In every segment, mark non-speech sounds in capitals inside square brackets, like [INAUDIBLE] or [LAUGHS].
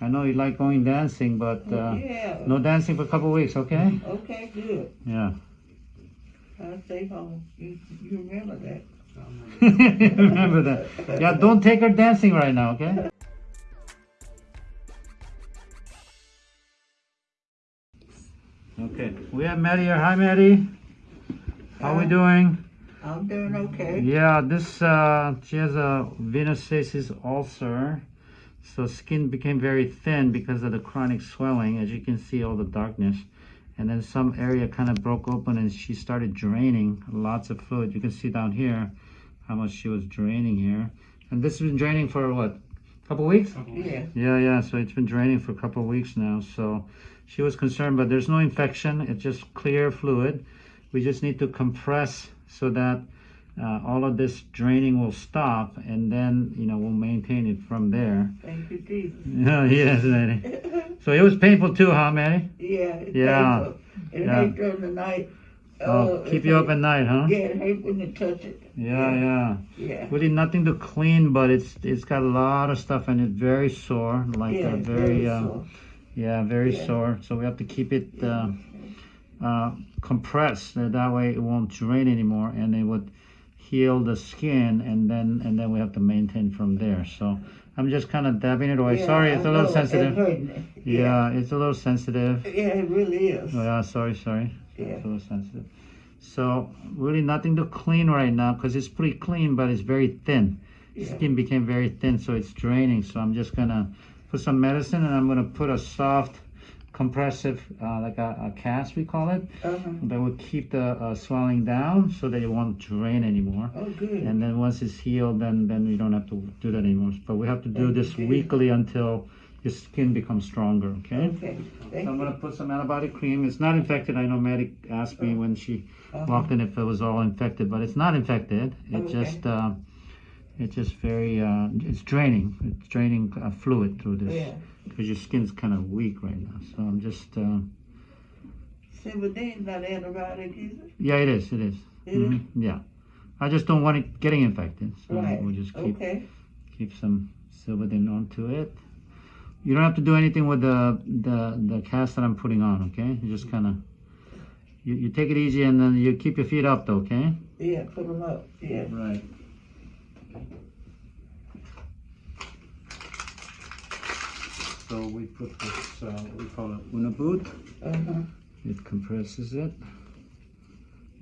I know you like going dancing, but uh, yeah. no dancing for a couple weeks, okay? Okay, good. Yeah. I'll stay home. You, you remember that. [LAUGHS] Remember that. Yeah, don't take her dancing right now, okay? Okay, we have Maddie here. Hi, Maddie. How we doing? I'm doing okay. Yeah, this uh, she has a venous stasis ulcer, so skin became very thin because of the chronic swelling. As you can see, all the darkness, and then some area kind of broke open, and she started draining lots of fluid. You can see down here how much she was draining here, and this has been draining for what, a couple weeks? Yeah. Yeah, yeah. So it's been draining for a couple of weeks now. So she was concerned, but there's no infection. It's just clear fluid. We just need to compress so that uh, all of this draining will stop, and then you know we'll maintain it from there. Thank you, Jesus. Yeah, [LAUGHS] yes, Manny. [LAUGHS] So it was painful too, huh, Manny? yeah. It Yeah. painful. It Yeah. during the night. Oh, it keep you up at night, huh? Yeah, it hate when you touch it. Yeah, yeah. Yeah. Really nothing to clean, but it's it's got a lot of stuff and it's very sore, like yeah, uh, very. um, sore. Yeah, very Yeah. sore. So we have to keep it uh, uh, compressed. That way it won't drain anymore, and it would heal the skin, and then and then we have to maintain from there. So I'm just kind of dabbing it away. Yeah, sorry, it's a little sensitive. It me. [LAUGHS] Yeah, it's a little sensitive. Yeah, it really is. Oh, yeah, sorry, sorry. Yeah. It's a little sensitive. So really nothing to clean right now because it's pretty clean, but it's very thin. Yeah. Skin became very thin, so it's draining. So I'm just gonna put some medicine, and I'm gonna put a soft, compressive, uh, like a, a cast we call it, Uh-huh. that will keep the uh, swelling down, so that it won't drain anymore. Oh, good. And then once it's healed, then then we don't have to do that anymore. But we have to do this weekly until your skin becomes stronger. Okay. okay. So Thank I'm gonna put some antibiotic cream. It's not infected. I know Maddie asked me when she Uh-huh. walked in if it was all infected, but it's not infected. It Okay. just uh, it's just very uh, it's draining. It's draining uh, fluid through this Yeah. because your skin's kind of weak right now. So I'm just uh, Silvadene not antibiotic either. yeah, it is. It is. Is it? Mhm, Yeah. I just don't want it getting infected. So Right. we'll just keep Okay. keep some Silvadene onto it. You don't have to do anything with the the the cast that I'm putting on. Okay, you just kind of you, you take it easy and then you keep your feet up though. Okay. Yeah, put them up. Yeah. Right. So we put this, uh, we call it Unna boot. Uh-huh. It compresses it.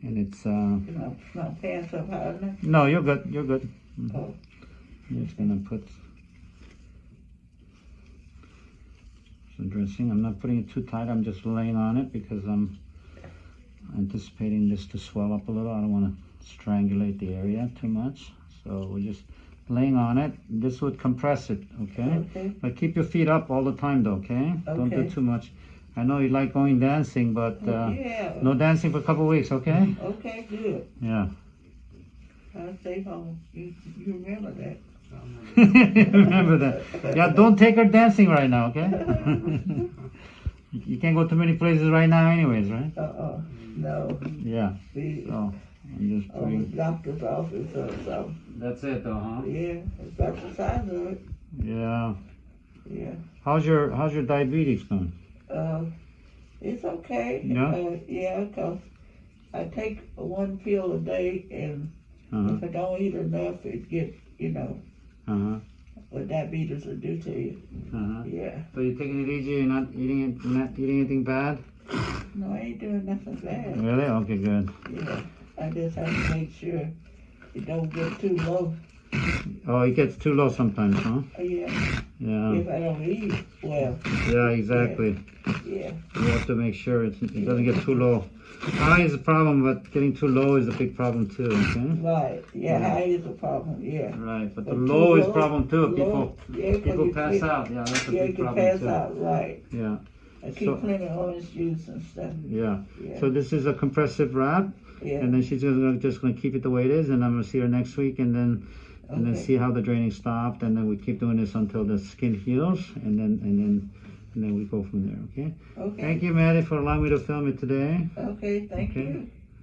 And it's, uh, My, my pants high enough. no, you're good, you're good. Mhm. Oh. I'm just gonna put some dressing. I'm not putting it too tight, I'm just laying on it because I'm anticipating this to swell up a little. I don't wanna strangulate the area too much. So we're just laying on it. This would compress it, okay? Okay. But keep your feet up all the time though, okay? Don't do too much. I know you like going dancing, but uh, yeah. no dancing for a couple weeks, okay? Okay, good. Yeah. I'll stay home. You, you remember that. [LAUGHS] Remember that. Yeah, don't take her dancing right now, okay? [LAUGHS] You- can't go to many places right now anyways, right? Uh-uh. No. Yeah. Be So I'm just on the putting doctor's office or something. That's it though, huh? Yeah. That's the size of it. Yeah. Yeah. How's your how's your diabetes going? Uh, it's okay. Yeah? Uh, yeah, 'cause I take one pill a day, and Uh-huh. if I don't eat enough, it get you know Uh-huh. what diabetes will do to you. Uh-huh. Yeah. So you're taking it easy, you're not eating it you're not eating anything bad? No, I ain't doing nothing bad. Really? Okay, good. Yeah. I just have to make sure it don't get too low. Oh, it gets too low sometimes, huh? Uh, Yeah. Yeah. If I don't eat well. Yeah, exactly. Yeah. You have to make sure it's, it doesn't get too low. High is a problem, but getting too low is a big problem too, okay? Right. Yeah. Yeah. High is a problem. Yeah. Right, but the But too low is low- problem too. low- People yeah, people pass out. Yeah, that's a Yeah, big problem pass too. out. Right. Yeah, I keep So- of orange juice and stuff. yeah. Yeah. So this is a compressive wrap, yeah. and then she's gonna just gonna keep it the way it is, and I'm gonna see her next week, and then and then see how the draining stopped, and then we keep doing this until the skin heals, and then and then and then we go from there. Okay. Okay. Thank you, Maddie, for allowing me to film it today. Okay. Thank Okay. you.